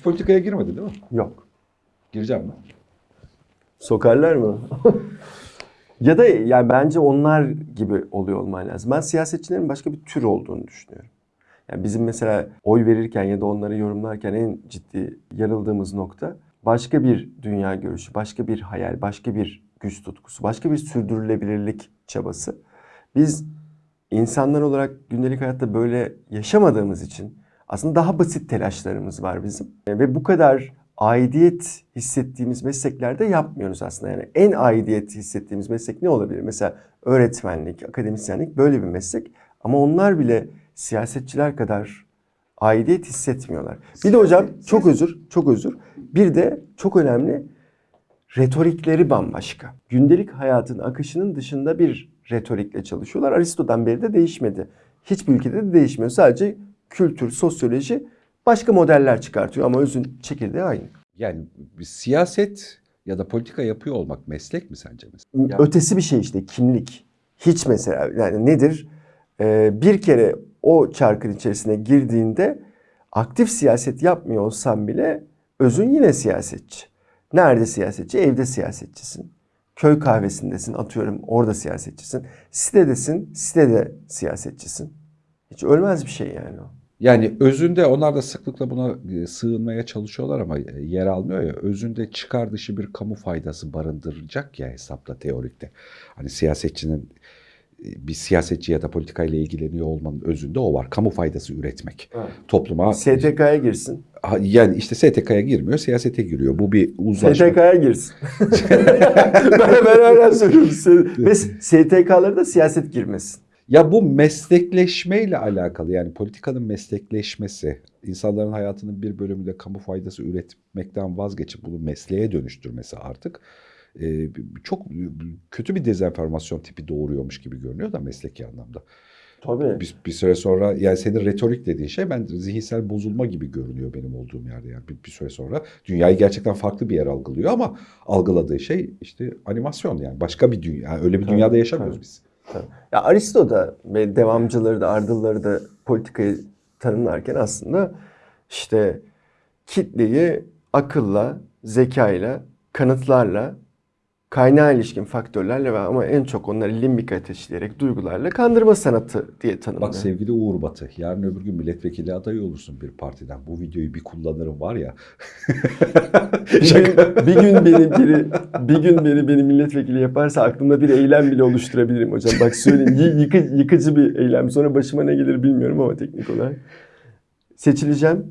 Hiç politikaya girmedi değil mi? Yok. Gireceğim mi? Sokarlar mı? ya da yani bence onlar gibi oluyor olman lazım. Ben siyasetçilerin başka bir tür olduğunu düşünüyorum. Yani bizim mesela oy verirken ya da onları yorumlarken en ciddi yarıldığımız nokta başka bir dünya görüşü, başka bir hayal, başka bir güç tutkusu, başka bir sürdürülebilirlik çabası. Biz insanlar olarak gündelik hayatta böyle yaşamadığımız için aslında daha basit telaşlarımız var bizim. Ve bu kadar aidiyet hissettiğimiz mesleklerde yapmıyoruz aslında. Yani en aidiyet hissettiğimiz meslek ne olabilir? Mesela öğretmenlik, akademisyenlik böyle bir meslek. Ama onlar bile siyasetçiler kadar aidiyet hissetmiyorlar. Bir de hocam çok özür, çok özür. Bir de çok önemli retorikleri bambaşka. Gündelik hayatın akışının dışında bir retorikle çalışıyorlar. Aristo'dan beri de değişmedi. Hiçbir ülkede de değişmiyor. Sadece kültür, sosyoloji başka modeller çıkartıyor ama özün çekirdeği aynı. Yani bir siyaset ya da politika yapıyor olmak meslek mi sence mesela? Ötesi bir şey işte kimlik. Hiç mesela yani nedir? Ee, bir kere o çarkın içerisine girdiğinde aktif siyaset yapmıyor olsan bile özün yine siyasetçi. Nerede siyasetçi? Evde siyasetçisin. Köy kahvesindesin atıyorum orada siyasetçisin. Sitedesin sitede siyasetçisin. Hiç ölmez bir şey yani o. Yani özünde onlar da sıklıkla buna e, sığınmaya çalışıyorlar ama e, yer almıyor ya. Özünde çıkar dışı bir kamu faydası barındıracak ya hesapla teorikte. Hani siyasetçinin e, bir siyasetçi ya da politikayla ilgileniyor olmanın özünde o var. Kamu faydası üretmek. Topluma STK'ya girsin. Yani işte STK'ya girmiyor, siyasete giriyor. Bu bir uzlaşma. STK'ya girsin. ben, ben hala söylüyorum. Ve STK'lara da siyaset girmesin. Ya bu meslekleşmeyle alakalı yani politikanın meslekleşmesi, insanların hayatının bir bölümünde kamu faydası üretmekten vazgeçip bunu mesleğe dönüştürmesi artık e, çok kötü bir dezenformasyon tipi doğuruyormuş gibi görünüyor da mesleki anlamda. Tabii. Bir, bir süre sonra yani senin retorik dediğin şey ben zihinsel bozulma gibi görünüyor benim olduğum yerde yani bir, bir süre sonra dünyayı gerçekten farklı bir yer algılıyor ama algıladığı şey işte animasyon yani başka bir dünya yani öyle bir Tabii, dünyada yaşamıyoruz tabii. biz. Ya Aristo da ve devamcıları da ardılları da politikayı tanımlarken aslında işte kitleyi akılla, zekayla, kanıtlarla, kaynağa ilişkin faktörlerle ve ama en çok onları limbik ateşleyerek duygularla kandırma sanatı diye tanımlıyor. Bak sevgili Uğur Batı, yarın öbür gün milletvekili adayı olursun bir partiden. Bu videoyu bir kullanırım var ya. bir, gün, bir gün beni biri, bir gün beni beni milletvekili yaparsa aklımda bir eylem bile oluşturabilirim hocam. Bak söyleyeyim yıkı, yıkıcı bir eylem. Sonra başıma ne gelir bilmiyorum ama teknik olarak. Seçileceğim.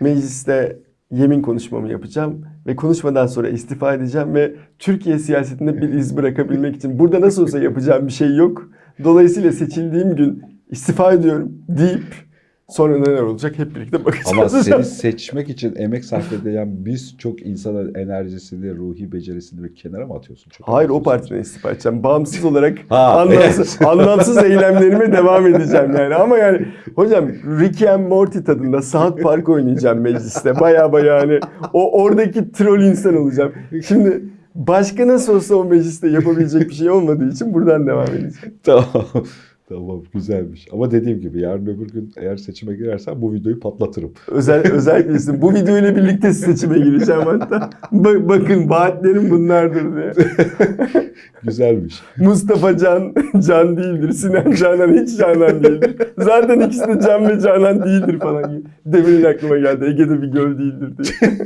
Mecliste yemin konuşmamı yapacağım ve konuşmadan sonra istifa edeceğim ve Türkiye siyasetinde bir iz bırakabilmek için burada nasıl olsa yapacağım bir şey yok. Dolayısıyla seçildiğim gün istifa ediyorum deyip sonra neler olacak hep birlikte bakacağız. Ama seni seçmek için emek sarf edilen biz çok insanın enerjisini, ruhi becerisini bir kenara mı atıyorsun? Çok Hayır o partiden istifa edeceğim. Bağımsız olarak Ha, anlamsız, anlamsız eylemlerime devam edeceğim yani. Ama yani hocam Rick and Morty tadında South Park oynayacağım mecliste. Baya baya hani o oradaki troll insan olacağım. Şimdi başka nasıl olsa o mecliste yapabilecek bir şey olmadığı için buradan devam edeceğim. Tamam. Tamam güzelmiş. Ama dediğim gibi yarın öbür gün eğer seçime girersen bu videoyu patlatırım. Özel, özellikle isim. Bu videoyla birlikte seçime gireceğim hatta. Ba- bakın vaatlerim bunlardır diye. Güzelmiş. Mustafa Can, Can değildir. Sinan Canan hiç Canan değildir. Zaten ikisi de Can ve Canan değildir falan. Demir'in aklıma geldi. Ege'de bir göl değildir diye.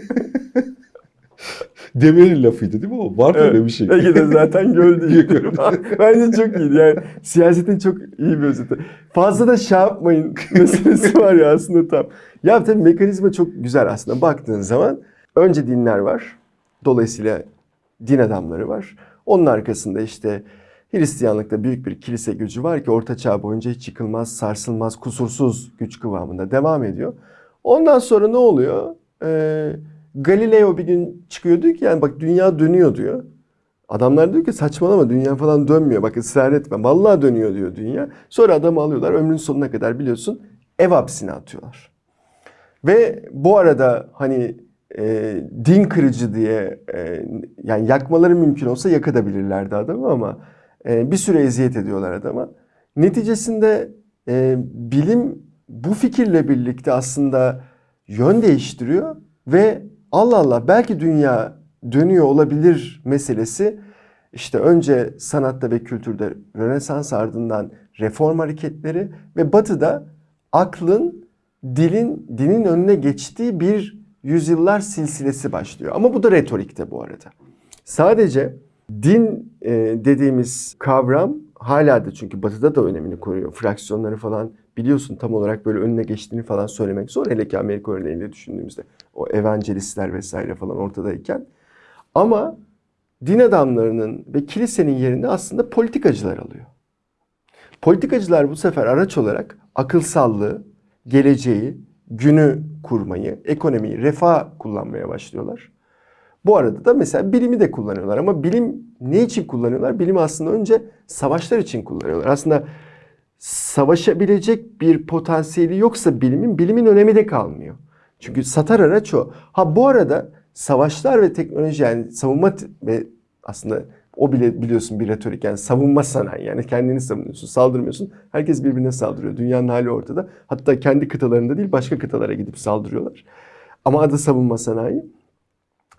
Demir'in lafıydı değil mi o? Var öyle bir şey. Ege'de zaten göl değildir. Bence çok iyiydi. Yani siyasetin çok iyi bir özeti. Fazla da şey yapmayın meselesi var ya aslında tam. Ya tabii mekanizma çok güzel aslında. Baktığın zaman önce dinler var. Dolayısıyla din adamları var. Onun arkasında işte Hristiyanlıkta büyük bir kilise gücü var ki Orta Çağ boyunca hiç yıkılmaz, sarsılmaz, kusursuz güç kıvamında devam ediyor. Ondan sonra ne oluyor? Ee, Galileo bir gün çıkıyor diyor ki yani bak dünya dönüyor diyor. Adamlar diyor ki saçmalama dünya falan dönmüyor. Bak ısrar etme. Vallahi dönüyor diyor dünya. Sonra adamı alıyorlar ömrün sonuna kadar biliyorsun ev hapsine atıyorlar. Ve bu arada hani e, din kırıcı diye e, yani yakmaları mümkün olsa yakabilirlerdi adamı ama e, bir süre eziyet ediyorlar adama. Neticesinde e, bilim bu fikirle birlikte aslında yön değiştiriyor Ve Allah Allah belki dünya dönüyor olabilir meselesi işte önce sanatta ve kültürde Rönesans ardından reform hareketleri ve batıda aklın dilin dinin önüne geçtiği bir yüzyıllar silsilesi başlıyor. Ama bu da retorikte bu arada. Sadece din e, dediğimiz kavram hala da çünkü batıda da önemini koruyor. Fraksiyonları falan biliyorsun tam olarak böyle önüne geçtiğini falan söylemek zor. Hele ki Amerika örneğinde düşündüğümüzde o evangelistler vesaire falan ortadayken. Ama din adamlarının ve kilisenin yerini aslında politikacılar alıyor. Politikacılar bu sefer araç olarak akılsallığı, geleceği, günü kurmayı, ekonomiyi, refah kullanmaya başlıyorlar. Bu arada da mesela bilimi de kullanıyorlar ama bilim ne için kullanıyorlar? Bilimi aslında önce savaşlar için kullanıyorlar. Aslında savaşabilecek bir potansiyeli yoksa bilimin, bilimin önemi de kalmıyor. Çünkü satar araç o. Ha bu arada savaşlar ve teknoloji yani savunma ve aslında o bile biliyorsun bir retorik yani savunma sanayi yani kendini savunuyorsun saldırmıyorsun herkes birbirine saldırıyor. Dünyanın hali ortada. Hatta kendi kıtalarında değil başka kıtalara gidip saldırıyorlar. Ama adı savunma sanayi.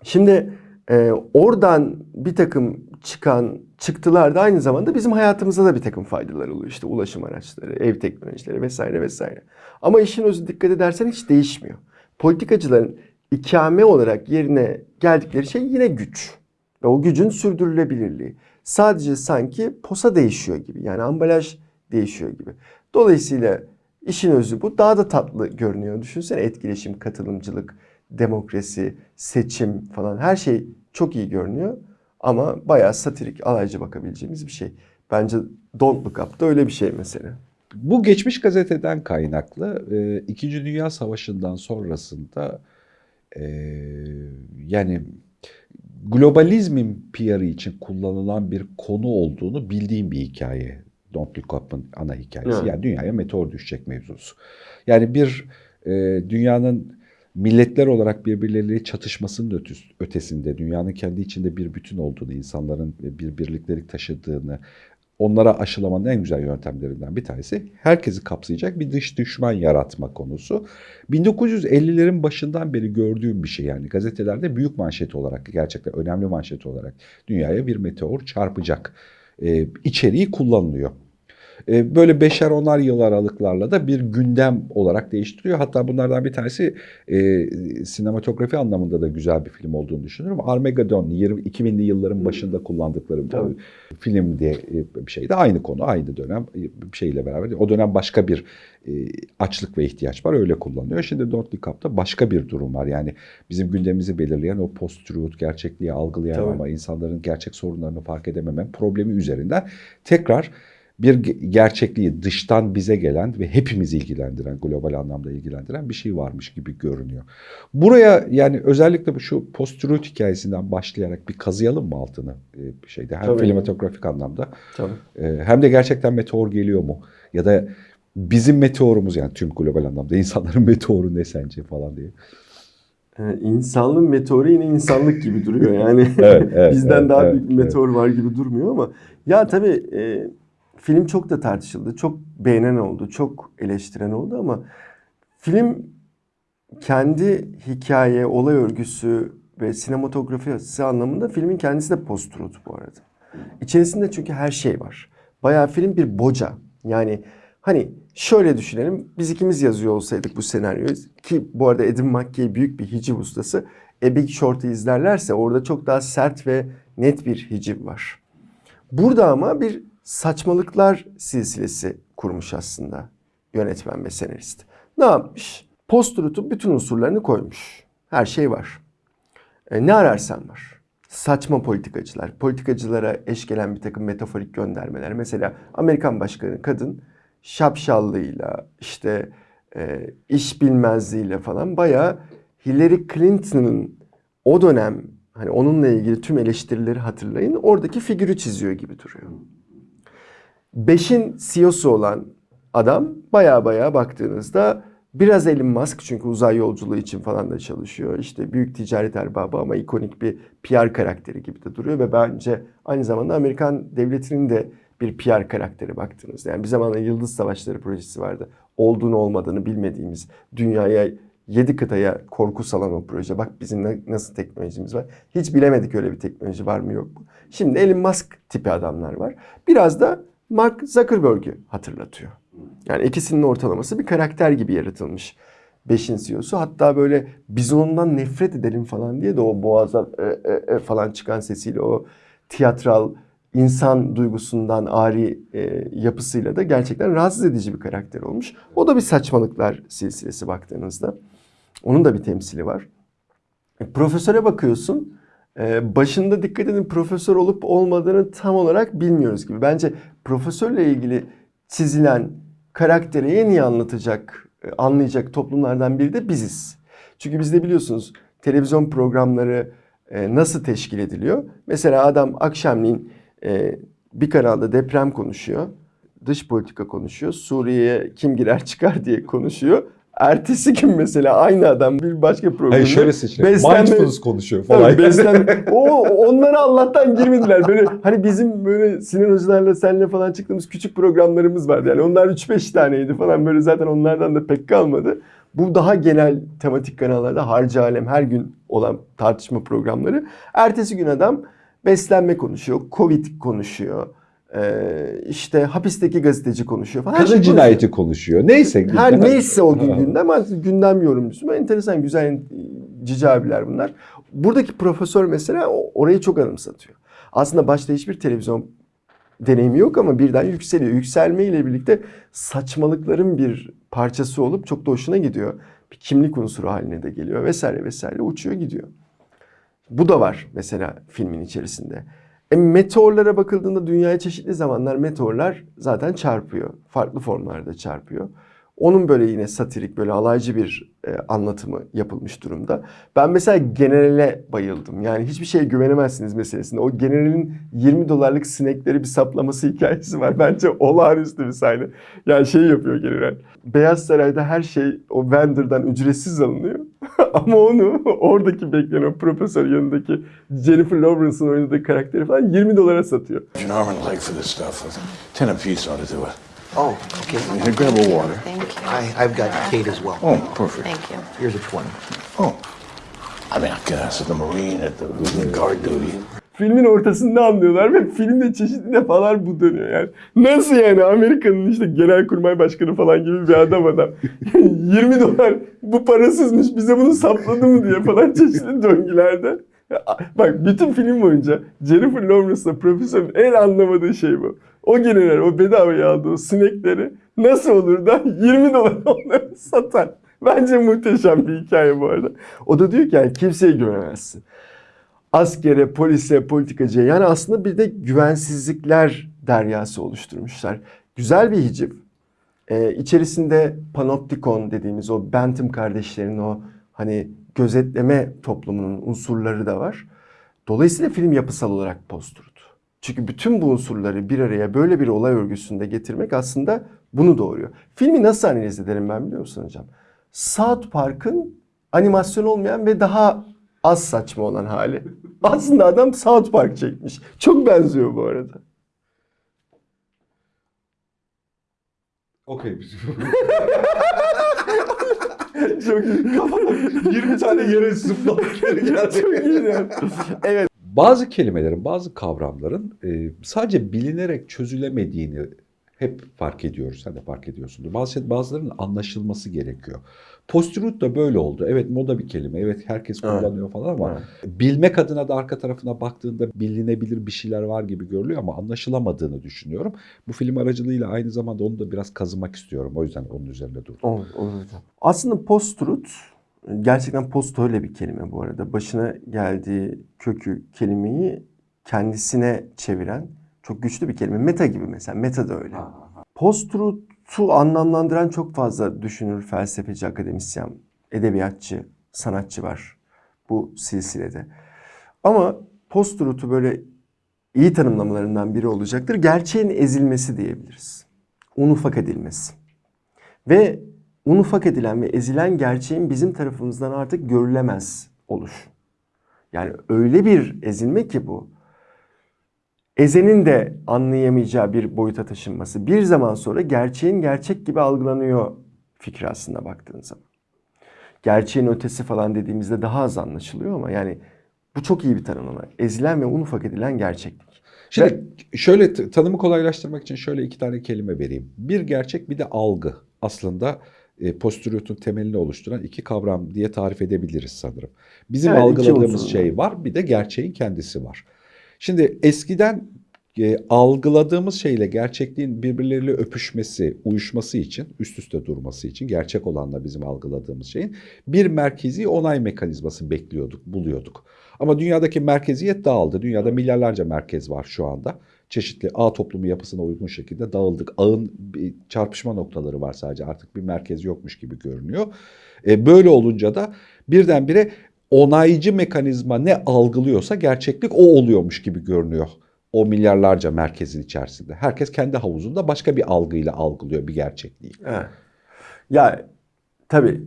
Şimdi e, oradan bir takım çıkan çıktılar da aynı zamanda bizim hayatımıza da bir takım faydalar oluyor. İşte ulaşım araçları ev teknolojileri vesaire vesaire. Ama işin özü dikkat edersen hiç değişmiyor politikacıların ikame olarak yerine geldikleri şey yine güç. Ve o gücün sürdürülebilirliği. Sadece sanki posa değişiyor gibi. Yani ambalaj değişiyor gibi. Dolayısıyla işin özü bu. Daha da tatlı görünüyor. Düşünsene etkileşim, katılımcılık, demokrasi, seçim falan her şey çok iyi görünüyor. Ama bayağı satirik, alaycı bakabileceğimiz bir şey. Bence Don't Look Up da öyle bir şey mesela. Bu geçmiş gazeteden kaynaklı e, İkinci Dünya Savaşı'ndan sonrasında e, yani globalizmin PR'ı için kullanılan bir konu olduğunu bildiğim bir hikaye. Don't Look Up'ın ana hikayesi. Evet. Yani dünyaya meteor düşecek mevzusu. Yani bir e, dünyanın milletler olarak birbirleriyle çatışmasının ötesinde, dünyanın kendi içinde bir bütün olduğunu, insanların bir birliktelik taşıdığını, onlara aşılamanın en güzel yöntemlerinden bir tanesi herkesi kapsayacak bir dış düşman yaratma konusu. 1950'lerin başından beri gördüğüm bir şey yani gazetelerde büyük manşet olarak gerçekten önemli manşet olarak dünyaya bir meteor çarpacak ee, içeriği kullanılıyor. E, böyle beşer onar yıl aralıklarla da bir gündem olarak değiştiriyor. Hatta bunlardan bir tanesi e, sinematografi anlamında da güzel bir film olduğunu düşünüyorum. Armageddon 20, 2000'li yılların başında kullandıkları Tabii. film diye e, bir şeydi. Aynı konu, aynı dönem bir şeyle beraber. O dönem başka bir açlık ve ihtiyaç var. Öyle kullanılıyor. Şimdi Don't Look Up'ta başka bir durum var. Yani bizim gündemimizi belirleyen o post-truth, gerçekliği algılayamama, insanların gerçek sorunlarını fark edememe problemi üzerinden tekrar bir gerçekliği dıştan bize gelen ve hepimiz ilgilendiren, global anlamda ilgilendiren bir şey varmış gibi görünüyor. Buraya yani özellikle bu şu post-truth hikayesinden başlayarak bir kazıyalım mı altını e, bir şeyde hem Tabii. filmatografik anlamda Tabii. E, hem de gerçekten meteor geliyor mu ya da bizim meteorumuz yani tüm global anlamda insanların meteoru ne sence falan diye. Ee, insanlığın meteoru yine insanlık gibi duruyor yani. evet, evet, Bizden evet, daha evet, büyük bir meteor evet. var gibi durmuyor ama ya tabii e, film çok da tartışıldı. Çok beğenen oldu, çok eleştiren oldu ama film kendi hikaye, olay örgüsü ve sinematografisi anlamında filmin kendisi de post-truth bu arada. İçerisinde çünkü her şey var. Bayağı film bir boca. Yani hani şöyle düşünelim. Biz ikimiz yazıyor olsaydık bu senaryoyu ki bu arada Edim McKay büyük bir hiciv ustası. A Big Short'ı izlerlerse orada çok daha sert ve net bir hiciv var. Burada ama bir saçmalıklar silsilesi kurmuş aslında yönetmen ve senarist. Ne yapmış? Post-truth'un bütün unsurlarını koymuş. Her şey var. E, ne ararsan var. Saçma politikacılar, politikacılara eş gelen bir takım metaforik göndermeler. Mesela Amerikan başkanı kadın şapşallığıyla, işte e, iş bilmezliğiyle falan bayağı Hillary Clinton'ın o dönem hani onunla ilgili tüm eleştirileri hatırlayın oradaki figürü çiziyor gibi duruyor. Beş'in CEO'su olan adam baya baya baktığınızda biraz Elon Musk çünkü uzay yolculuğu için falan da çalışıyor. İşte büyük ticaret erbabı ama ikonik bir PR karakteri gibi de duruyor ve bence aynı zamanda Amerikan devletinin de bir PR karakteri baktığınızda. Yani bir zamanlar Yıldız Savaşları projesi vardı. Olduğunu olmadığını bilmediğimiz dünyaya Yedi kıtaya korku salan o proje. Bak bizim nasıl teknolojimiz var. Hiç bilemedik öyle bir teknoloji var mı yok mu. Şimdi Elon Musk tipi adamlar var. Biraz da Mark Zuckerberg'ü hatırlatıyor. Yani ikisinin ortalaması bir karakter gibi yaratılmış. Beşin CEO'su. Hatta böyle biz ondan nefret edelim falan diye de o boğazdan e, e, e falan çıkan sesiyle o tiyatral insan duygusundan ari e, yapısıyla da gerçekten rahatsız edici bir karakter olmuş. O da bir saçmalıklar silsilesi baktığınızda. Onun da bir temsili var. E, profesöre bakıyorsun. E, başında dikkat edin profesör olup olmadığını tam olarak bilmiyoruz gibi. Bence profesörle ilgili çizilen karakteri en iyi anlatacak, e, anlayacak toplumlardan biri de biziz. Çünkü bizde biliyorsunuz televizyon programları e, nasıl teşkil ediliyor? Mesela adam akşamleyin e, bir kanalda deprem konuşuyor, dış politika konuşuyor, Suriye'ye kim girer çıkar diye konuşuyor. Ertesi gün mesela aynı adam bir başka programda Hayır şöyle seçiyor. beslenme- Mindfulness konuşuyor falan. Tabii beslenme. O onlara Allah'tan girmediler. Böyle hani bizim böyle Sinan hocalarla senle falan çıktığımız küçük programlarımız vardı. Yani onlar 3-5 taneydi falan böyle zaten onlardan da pek kalmadı. Bu daha genel tematik kanallarda harcı alem her gün olan tartışma programları. Ertesi gün adam beslenme konuşuyor, Covid konuşuyor. Ee, işte hapisteki gazeteci konuşuyor falan. Kadın şey cinayeti konuşuyor. Neyse. Her neyse o gün gündem gündem yorumcusu. Enteresan güzel cici abiler bunlar. Buradaki profesör mesela orayı çok anımsatıyor. Aslında başta hiçbir televizyon deneyimi yok ama birden yükseliyor. Yükselmeyle birlikte saçmalıkların bir parçası olup çok da hoşuna gidiyor. Bir kimlik unsuru haline de geliyor vesaire vesaire uçuyor gidiyor. Bu da var mesela filmin içerisinde. E, meteorlara bakıldığında dünyaya çeşitli zamanlar meteorlar zaten çarpıyor. Farklı formlarda çarpıyor. Onun böyle yine satirik böyle alaycı bir e, anlatımı yapılmış durumda. Ben mesela generale bayıldım. Yani hiçbir şeye güvenemezsiniz meselesinde. O generalin 20 dolarlık sinekleri bir saplaması hikayesi var. Bence olağanüstü bir sahne. Yani şey yapıyor general. Beyaz Saray'da her şey o vendor'dan ücretsiz alınıyor. Ama onu oradaki bekleyen o profesör yanındaki Jennifer Lawrence'ın oynadığı karakteri falan 20 dolara satıyor. Arm and a leg for this stuff. Ten apiece ought to do it. Oh, okay. Here, grab a water. Thank you. I, I've got Kate as well. Oh, perfect. Thank you. Here's a 20. Oh. I mean, I guess at the Marine, at the guard duty. Filmin ortasında anlıyorlar ve filmde çeşitli defalar bu dönüyor yani. Nasıl yani Amerika'nın işte genelkurmay başkanı falan gibi bir adam adam. 20 dolar bu parasızmış bize bunu sapladı mı diye falan çeşitli döngülerde. Bak bütün film boyunca Jennifer Lawrence'la profesörün en anlamadığı şey bu. O general o bedavaya aldığı sinekleri nasıl olur da 20 dolar onları satar. Bence muhteşem bir hikaye bu arada. O da diyor ki yani kimseye güvenemezsin askere, polise, politikacıya yani aslında bir de güvensizlikler deryası oluşturmuşlar. Güzel bir hiciv. Ee, içerisinde panoptikon dediğimiz o Bentham kardeşlerin o hani gözetleme toplumunun unsurları da var. Dolayısıyla film yapısal olarak post-truth. Çünkü bütün bu unsurları bir araya böyle bir olay örgüsünde getirmek aslında bunu doğuruyor. Filmi nasıl analiz ederim ben biliyor musun hocam? South Park'ın animasyon olmayan ve daha az saçma olan hali. Aslında adam South Park çekmiş. Çok benziyor bu arada. Okey. Çok iyi. 20 tane yere geldi. Çok iyi. Evet. Bazı kelimelerin, bazı kavramların e, sadece bilinerek çözülemediğini hep fark ediyoruz. Sen de fark ediyorsundur. Bazı bazılarının anlaşılması gerekiyor. Post-truth da böyle oldu. Evet moda bir kelime. Evet herkes Evet. kullanıyor falan ama Evet. bilmek adına da arka tarafına baktığında bilinebilir bir şeyler var gibi görülüyor ama anlaşılamadığını düşünüyorum. Bu film aracılığıyla aynı zamanda onu da biraz kazımak istiyorum. O yüzden onun üzerinde durdum. Olur, olur hocam. Aslında post-truth gerçekten post öyle bir kelime bu arada. Başına geldiği kökü kelimeyi kendisine çeviren çok güçlü bir kelime. Meta gibi mesela. Meta da öyle. Post-truth'u anlamlandıran çok fazla düşünür, felsefeci, akademisyen, edebiyatçı, sanatçı var bu silsilede. Ama post-truth'u böyle iyi tanımlamalarından biri olacaktır. Gerçeğin ezilmesi diyebiliriz. Un ufak edilmesi. Ve un ufak edilen ve ezilen gerçeğin bizim tarafımızdan artık görülemez oluş. Yani öyle bir ezilme ki bu. Ezenin de anlayamayacağı bir boyuta taşınması. Bir zaman sonra gerçeğin gerçek gibi algılanıyor fikri aslında baktığın zaman. gerçeğin ötesi falan dediğimizde daha az anlaşılıyor ama yani bu çok iyi bir tanımlama. Ezilen ve un ufak edilen gerçeklik. Şimdi şöyle t- tanımı kolaylaştırmak için şöyle iki tane kelime vereyim. Bir gerçek bir de algı. Aslında e, postüriyotun temelini oluşturan iki kavram diye tarif edebiliriz sanırım. Bizim Evet, algıladığımız şey var bir de gerçeğin kendisi var. Şimdi eskiden e, algıladığımız şeyle gerçekliğin birbirleriyle öpüşmesi, uyuşması için, üst üste durması için gerçek olanla bizim algıladığımız şeyin bir merkezi onay mekanizması bekliyorduk, buluyorduk. Ama dünyadaki merkeziyet dağıldı. Dünyada milyarlarca merkez var şu anda. Çeşitli ağ toplumu yapısına uygun şekilde dağıldık. Ağın bir çarpışma noktaları var sadece. Artık bir merkez yokmuş gibi görünüyor. E, böyle olunca da birdenbire onaycı mekanizma ne algılıyorsa gerçeklik o oluyormuş gibi görünüyor. O milyarlarca merkezin içerisinde. Herkes kendi havuzunda başka bir algıyla algılıyor bir gerçekliği. Evet. Ya tabii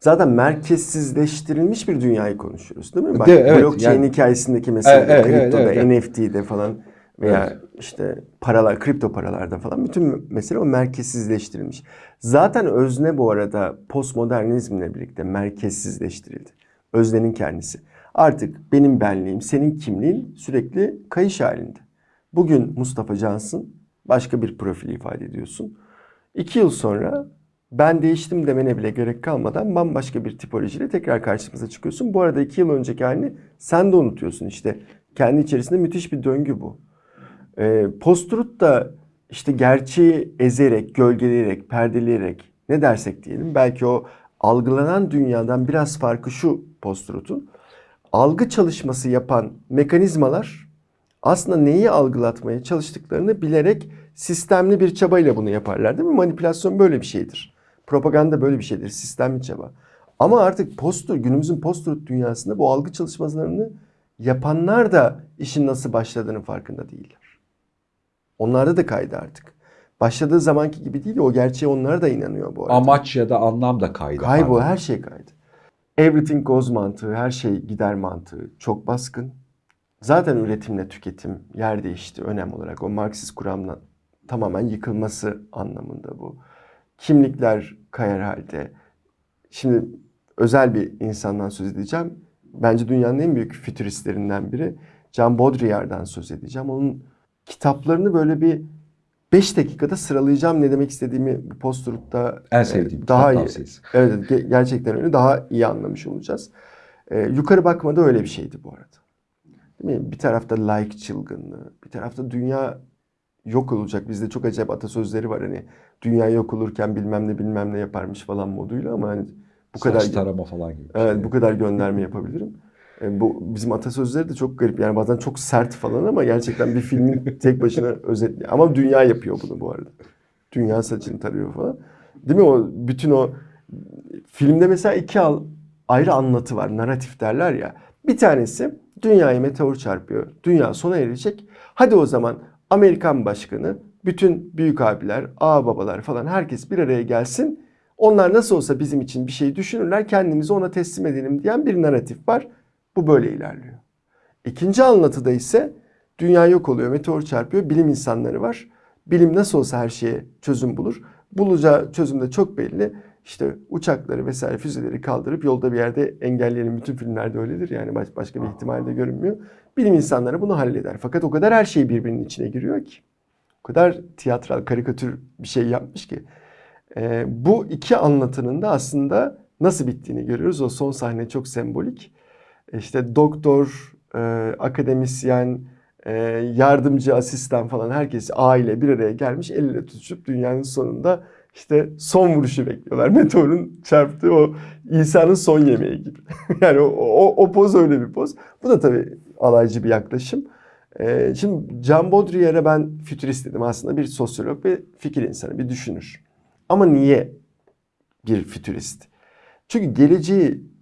zaten merkezsizleştirilmiş bir dünyayı konuşuyoruz değil mi? Bak, De- evet, blockchain yani- hikayesindeki mesela Evet, evet, kriptoda, evet, evet. NFT'de falan veya işte paralar, kripto paralarda falan bütün mesele o merkezsizleştirilmiş. Zaten özne bu arada postmodernizmle birlikte merkezsizleştirildi. Öznenin kendisi. Artık benim benliğim, senin kimliğin sürekli kayış halinde. Bugün Mustafa Cansın başka bir profil ifade ediyorsun. İki yıl sonra ben değiştim demene bile gerek kalmadan bambaşka bir tipolojiyle tekrar karşımıza çıkıyorsun. Bu arada iki yıl önceki halini sen de unutuyorsun işte. Kendi içerisinde müthiş bir döngü bu. Ee, Post-truth da işte gerçeği ezerek, gölgeleyerek, perdeleyerek ne dersek diyelim. Belki o algılanan dünyadan biraz farkı şu post-truth'un. Algı çalışması yapan mekanizmalar aslında neyi algılatmaya çalıştıklarını bilerek sistemli bir çabayla bunu yaparlar değil mi? Manipülasyon böyle bir şeydir. Propaganda böyle bir şeydir. Sistemli çaba. Ama artık post günümüzün post dünyasında bu algı çalışmalarını yapanlar da işin nasıl başladığının farkında değiller. Onlarda da kaydı artık. Başladığı zamanki gibi değil o gerçeğe onlar da inanıyor bu arada. Amaç ya da anlam da kaydı. Kaybol, her şey kaydı. Everything goes mantığı, her şey gider mantığı çok baskın. Zaten üretimle tüketim yer değişti önem olarak. O Marksist kuramla tamamen yıkılması anlamında bu. Kimlikler kayar halde. Şimdi özel bir insandan söz edeceğim. Bence dünyanın en büyük fütüristlerinden biri. Jean Baudrillard'dan söz edeceğim. Onun kitaplarını böyle bir 5 dakikada sıralayacağım ne demek istediğimi bu post-truth'ta En e, sevdiğim daha kitap iyi. tavsiyesi. Evet ge- gerçekten öyle daha iyi anlamış olacağız. E, yukarı bakmada öyle bir şeydi bu arada. Değil mi? Bir tarafta like çılgınlığı, bir tarafta dünya yok olacak. Bizde çok acayip atasözleri var hani dünya yok olurken bilmem ne bilmem ne yaparmış falan moduyla ama hani bu kadar Saç tarama falan gibi. Evet şey. bu kadar gönderme yapabilirim. E, bu bizim atasözleri de çok garip. Yani bazen çok sert falan ama gerçekten bir filmin tek başına özetli. Ama dünya yapıyor bunu bu arada. Dünya saçını tarıyor falan. Değil mi o bütün o filmde mesela iki al, ayrı anlatı var. Naratif derler ya. Bir tanesi dünyaya meteor çarpıyor. Dünya sona erecek. Hadi o zaman Amerikan başkanı, bütün büyük abiler, ağababalar babalar falan herkes bir araya gelsin. Onlar nasıl olsa bizim için bir şey düşünürler, kendimizi ona teslim edelim diyen bir naratif var. Bu böyle ilerliyor. İkinci anlatıda ise dünya yok oluyor, meteor çarpıyor, bilim insanları var. Bilim nasıl olsa her şeye çözüm bulur. Bulacağı çözüm de çok belli. İşte uçakları vesaire füzeleri kaldırıp yolda bir yerde engelleyelim. Bütün filmlerde öyledir yani baş- başka bir ihtimal de görünmüyor. Bilim insanları bunu halleder. Fakat o kadar her şey birbirinin içine giriyor ki. O kadar tiyatral, karikatür bir şey yapmış ki. Ee, bu iki anlatının da aslında nasıl bittiğini görüyoruz. O son sahne çok sembolik. İşte doktor, e, akademisyen, e, yardımcı, asistan falan herkes aile bir araya gelmiş el ele tutuşup dünyanın sonunda işte son vuruşu bekliyorlar. Meteorun çarptığı o İsa'nın son yemeği gibi. yani o, o, o poz öyle bir poz. Bu da tabii alaycı bir yaklaşım. Ee, şimdi Jean Baudrillard'a ben fütürist dedim. Aslında bir sosyolog ve fikir insanı, bir düşünür. Ama niye bir fütürist? Çünkü geleceği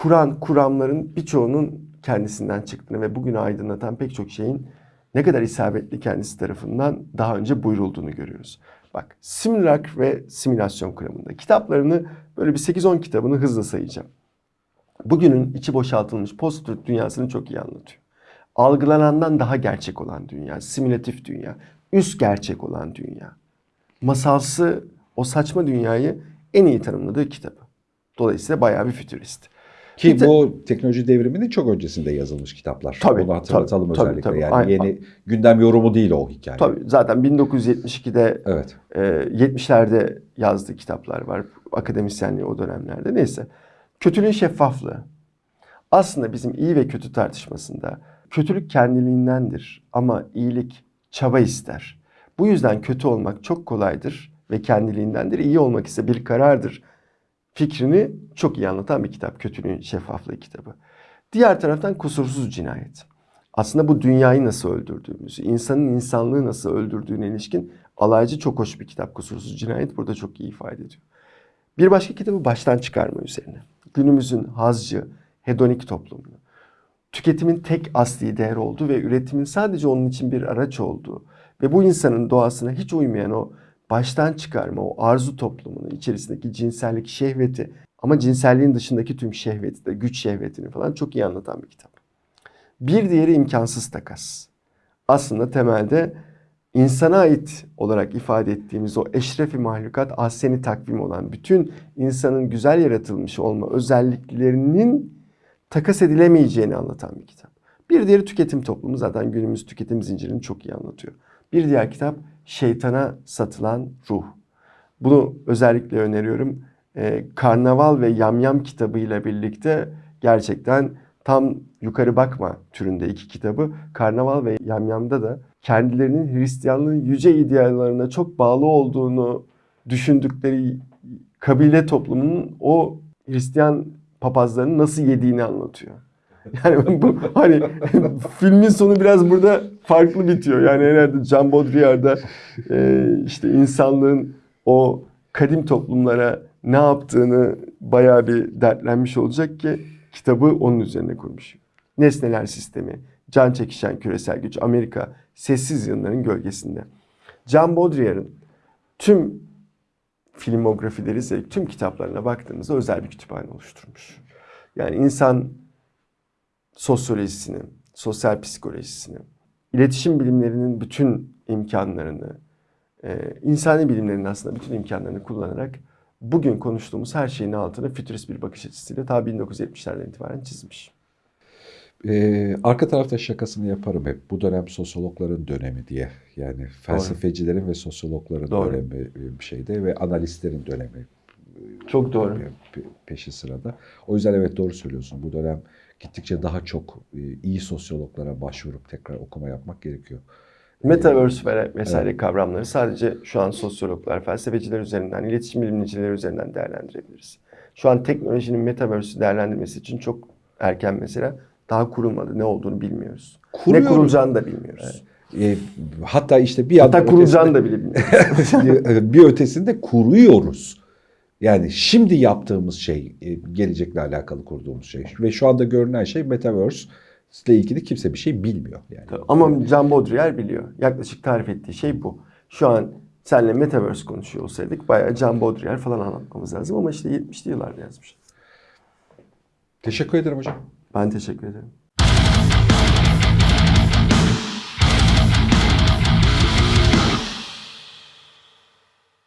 kuran kuramların birçoğunun kendisinden çıktığını ve bugünü aydınlatan pek çok şeyin ne kadar isabetli kendisi tarafından daha önce buyurulduğunu görüyoruz. Bak simülak ve simülasyon kuramında kitaplarını böyle bir 8-10 kitabını hızla sayacağım. Bugünün içi boşaltılmış post dünyasını çok iyi anlatıyor. Algılanandan daha gerçek olan dünya, simülatif dünya, üst gerçek olan dünya. Masalsı o saçma dünyayı en iyi tanımladığı kitabı. Dolayısıyla bayağı bir fütürist. Ki bu teknoloji devriminin çok öncesinde yazılmış kitaplar. Tabii, Bunu hatırlatalım tabii, tabii, özellikle. tabii. Yani Aynen. yeni gündem yorumu değil o hikaye. Tabii zaten 1972'de Evet. e, 70'lerde yazdığı kitaplar var. Akademisyenliği o dönemlerde. Neyse. Kötülüğün şeffaflığı. Aslında bizim iyi ve kötü tartışmasında kötülük kendiliğindendir ama iyilik çaba ister. Bu yüzden kötü olmak çok kolaydır ve kendiliğindendir. İyi olmak ise bir karardır. Fikrini çok iyi anlatan bir kitap. Kötülüğün şeffaflığı kitabı. Diğer taraftan kusursuz cinayet. Aslında bu dünyayı nasıl öldürdüğümüzü, insanın insanlığı nasıl öldürdüğüne ilişkin alaycı çok hoş bir kitap. Kusursuz cinayet burada çok iyi ifade ediyor. Bir başka kitabı baştan çıkarma üzerine. Günümüzün hazcı, hedonik toplumunu, tüketimin tek asli değer olduğu ve üretimin sadece onun için bir araç olduğu ve bu insanın doğasına hiç uymayan o baştan çıkarma, o arzu toplumunu, içerisindeki cinsellik, şehveti ama cinselliğin dışındaki tüm şehveti de, güç şehvetini falan çok iyi anlatan bir kitap. Bir diğeri imkansız takas. Aslında temelde insana ait olarak ifade ettiğimiz o eşrefi mahlukat ahseni takvim olan bütün insanın güzel yaratılmış olma özelliklerinin takas edilemeyeceğini anlatan bir kitap. Bir diğeri tüketim toplumu zaten günümüz tüketim zincirini çok iyi anlatıyor. Bir diğer kitap Şeytana Satılan Ruh. Bunu özellikle öneriyorum. Ee, Karnaval ve Yamyam kitabıyla birlikte gerçekten tam yukarı bakma türünde iki kitabı. Karnaval ve Yamyam'da da kendilerinin Hristiyanlığın yüce ideallerine çok bağlı olduğunu düşündükleri kabile toplumunun o Hristiyan papazların nasıl yediğini anlatıyor. Yani bu hani filmin sonu biraz burada farklı bitiyor. Yani herhalde Jean Baudrillard'da e, işte insanlığın o kadim toplumlara ne yaptığını bayağı bir dertlenmiş olacak ki kitabı onun üzerine kurmuş. Nesneler sistemi, can çekişen küresel güç, Amerika, sessiz yılların gölgesinde. Jean Baudrillard'ın tüm filmografileri, tüm kitaplarına baktığımızda özel bir kütüphane oluşturmuş. Yani insan sosyolojisini, sosyal psikolojisini, iletişim bilimlerinin bütün imkanlarını, e, insani bilimlerin aslında bütün imkanlarını kullanarak bugün konuştuğumuz her şeyin altını fütürist bir bakış açısıyla ta 1970'lerden itibaren çizmiş. Ee, arka tarafta şakasını yaparım hep. Bu dönem sosyologların dönemi diye. Yani felsefecilerin ve sosyologların Doğru. dönemi bir şeyde ve analistlerin dönemi Çok doğru. pe- peşi sırada. O yüzden evet doğru söylüyorsun. Bu dönem gittikçe daha çok e, iyi sosyologlara başvurup tekrar okuma yapmak gerekiyor. Metaverse ve vesaire kavramları sadece şu an sosyologlar, felsefeciler üzerinden, iletişim bilimcileri üzerinden değerlendirebiliriz. Şu an teknolojinin Metaverse'ü değerlendirmesi için çok erken mesela daha kurulmadı. Ne olduğunu bilmiyoruz. Kuruyoruz. Ne kurulacağını da bilmiyoruz. E, hatta işte bir Hatta kurulacağını da bile bilmiyoruz. bir ötesinde kuruyoruz. Yani şimdi yaptığımız şey e, gelecekle alakalı kurduğumuz şey ve şu anda görünen şey Metaverse ile ilgili kimse bir şey bilmiyor yani. Ama Jean Baudrillard biliyor. Yaklaşık tarif ettiği şey bu. Şu an seninle Metaverse konuşuyor olsaydık bayağı Jean Baudrillard falan anlatmamız lazım ama işte 70'li yıllarda yazmış. Teşekkür ederim hocam. Ben teşekkür ederim.